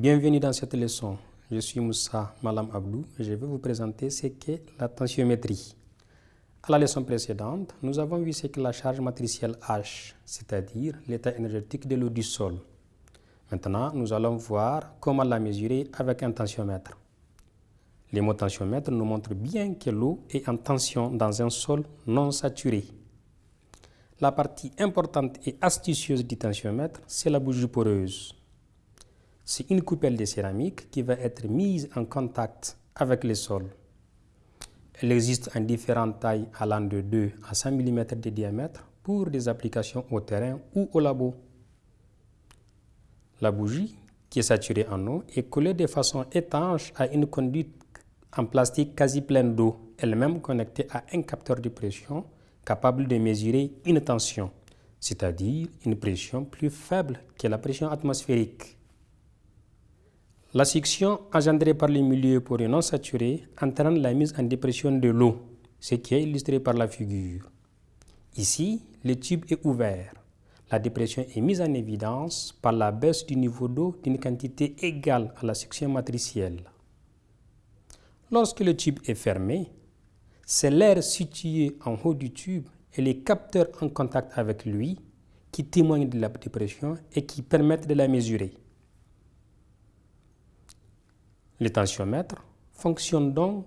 Bienvenue dans cette leçon. Je suis Moussa Malam Abdou et je vais vous présenter ce qu'est la tensiométrie. À la leçon précédente, nous avons vu ce qu'est la charge matricielle H, c'est-à-dire l'état énergétique de l'eau du sol. Maintenant, nous allons voir comment la mesurer avec un tensiomètre. Les mots tensiomètre nous montrent bien que l'eau est en tension dans un sol non saturé. La partie importante et astucieuse du tensiomètre, c'est la bougie poreuse. C'est une coupelle de céramique qui va être mise en contact avec le sol. Elle existe en différentes tailles allant de 2 à 100 mm de diamètre pour des applications au terrain ou au labo. La bougie, qui est saturée en eau, est collée de façon étanche à une conduite en plastique quasi pleine d'eau, elle-même connectée à un capteur de pression capable de mesurer une tension, c'est-à-dire une pression plus faible que la pression atmosphérique. La succion engendrée par les milieux poreux non saturés entraîne la mise en dépression de l'eau, ce qui est illustré par la figure. Ici, le tube est ouvert. La dépression est mise en évidence par la baisse du niveau d'eau d'une quantité égale à la succion matricielle. Lorsque le tube est fermé, c'est l'air situé en haut du tube et les capteurs en contact avec lui qui témoignent de la dépression et qui permettent de la mesurer. Le tensiomètre fonctionne donc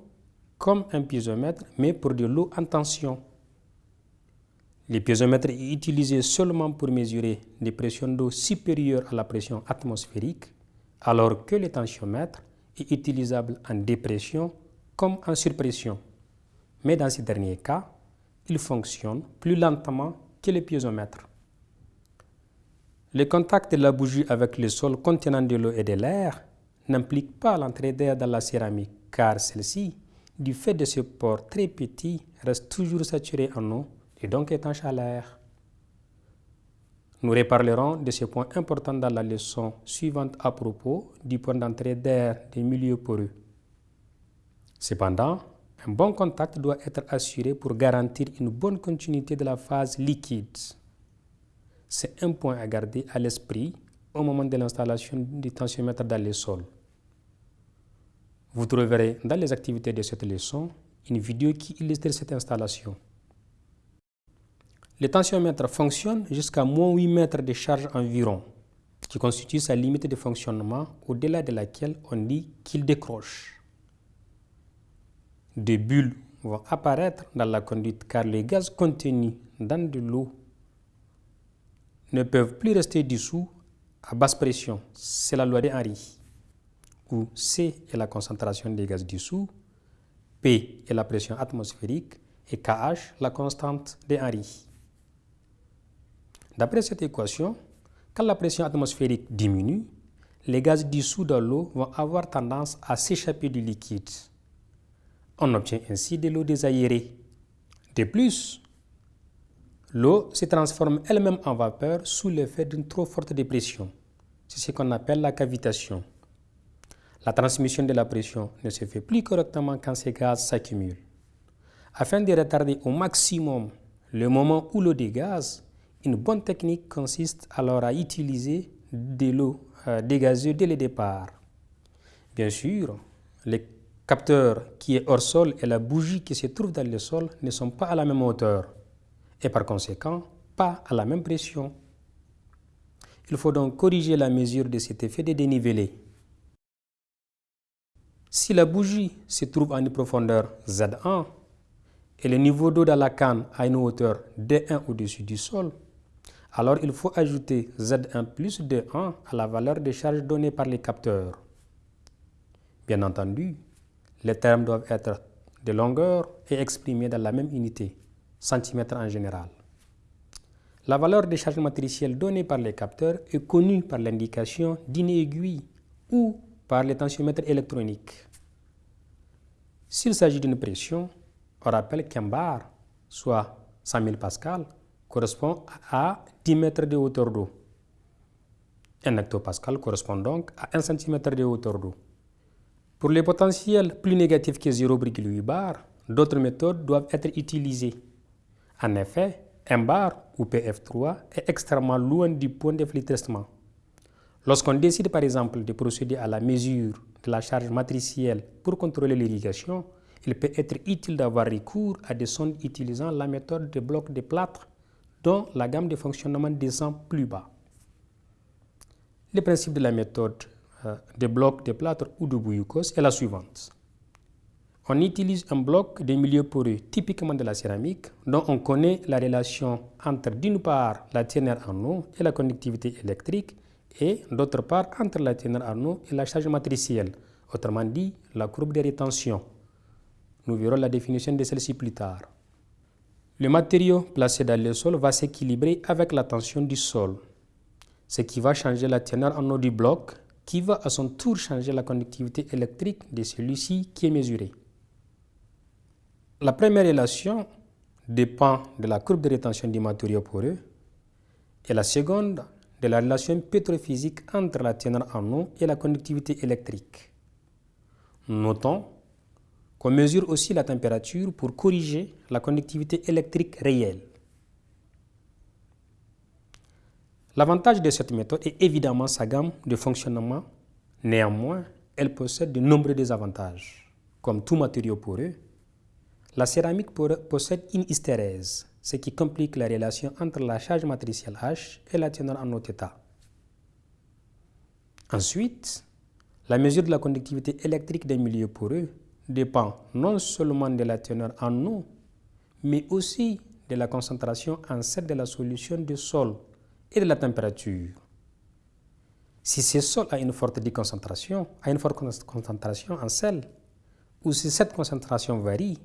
comme un piézomètre mais pour de l'eau en tension. Le piézomètre est utilisé seulement pour mesurer des pressions d'eau supérieures à la pression atmosphérique, alors que le tensiomètre est utilisable en dépression comme en surpression. Mais dans ce dernier cas, il fonctionne plus lentement que le piézomètre. Le contact de la bougie avec le sol contenant de l'eau et de l'air n'implique pas l'entrée d'air dans la céramique, car celle-ci, du fait de ce port très petit, reste toujours saturée en eau et donc étanche à l'air. Nous reparlerons de ce point important dans la leçon suivante à propos du point d'entrée d'air des milieux poreux. Cependant, un bon contact doit être assuré pour garantir une bonne continuité de la phase liquide. C'est un point à garder à l'esprit au moment de l'installation du tensiomètre dans le sol. Vous trouverez dans les activités de cette leçon une vidéo qui illustre cette installation. Le tensiomètre fonctionne jusqu'à moins 8 mètres de charge environ, qui constitue sa limite de fonctionnement au-delà de laquelle on dit qu'il décroche. Des bulles vont apparaître dans la conduite car les gaz contenus dans de l'eau ne peuvent plus rester dessous à basse pression. C'est la loi de Henry, où C est la concentration des gaz dessous, P est la pression atmosphérique et KH la constante de Henry. D'après cette équation, quand la pression atmosphérique diminue, les gaz dissous dans l'eau vont avoir tendance à s'échapper du liquide. On obtient ainsi de l'eau désaérée. De plus, l'eau se transforme elle-même en vapeur sous l'effet d'une trop forte dépression. C'est ce qu'on appelle la cavitation. La transmission de la pression ne se fait plus correctement quand ces gaz s'accumulent. Afin de retarder au maximum le moment où l'eau dégaze, une bonne technique consiste alors à utiliser de l'eau euh, dégazée dès le départ. Bien sûr, les capteur qui est hors sol et la bougie qui se trouve dans le sol ne sont pas à la même hauteur et par conséquent pas à la même pression. Il faut donc corriger la mesure de cet effet de dénivelé. Si la bougie se trouve à une profondeur Z1 et le niveau d'eau dans la canne à une hauteur D1 au-dessus du sol, alors il faut ajouter Z1 plus D1 à la valeur de charge donnée par les capteurs. Bien entendu, les termes doivent être de longueur et exprimés dans la même unité, centimètres en général. La valeur de charge matricielle donnée par les capteurs est connue par l'indication d'une aiguille ou par les tensiomètres électroniques. S'il s'agit d'une pression, on rappelle qu'un bar, soit 100 000 pascal, correspond à 10 mètres de hauteur d'eau. Un hectopascal correspond donc à 1 cm de hauteur d'eau. Pour les potentiels plus négatifs que 0,8 bar, d'autres méthodes doivent être utilisées. En effet, un bar ou PF3 est extrêmement loin du point de filtrement. Lorsqu'on décide par exemple de procéder à la mesure de la charge matricielle pour contrôler l'irrigation, il peut être utile d'avoir recours à des sondes utilisant la méthode de blocs de plâtre dont la gamme de fonctionnement descend plus bas. Le principe de la méthode euh, de blocs de plâtre ou de bouilloukos est la suivante. On utilise un bloc de milieu poreux typiquement de la céramique dont on connaît la relation entre d'une part la teneur en eau et la conductivité électrique et d'autre part entre la teneur en eau et la charge matricielle, autrement dit la courbe de rétention. Nous verrons la définition de celle-ci plus tard. Le matériau placé dans le sol va s'équilibrer avec la tension du sol, ce qui va changer la teneur en eau du bloc qui va à son tour changer la conductivité électrique de celui-ci qui est mesuré. La première relation dépend de la courbe de rétention du matériau poreux et la seconde de la relation pétrophysique entre la teneur en eau et la conductivité électrique. Notons qu'on mesure aussi la température pour corriger la conductivité électrique réelle. L'avantage de cette méthode est évidemment sa gamme de fonctionnement. Néanmoins, elle possède de nombreux désavantages. Comme tout matériau poreux, la céramique possède une hystérèse, ce qui complique la relation entre la charge matricielle H et la teneur en eau θ. Ensuite, la mesure de la conductivité électrique des milieux poreux dépend non seulement de la teneur en eau, mais aussi de la concentration en sel de la solution de sol et de la température. Si ce sol a une forte déconcentration, a une forte concentration en sel, ou si cette concentration varie,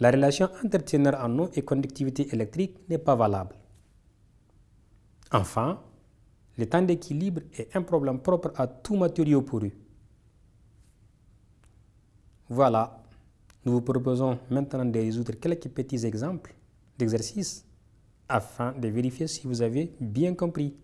la relation entre teneur en eau et conductivité électrique n'est pas valable. Enfin, le temps d'équilibre est un problème propre à tout matériau poreux. Voilà, nous vous proposons maintenant de résoudre quelques petits exemples d'exercices afin de vérifier si vous avez bien compris.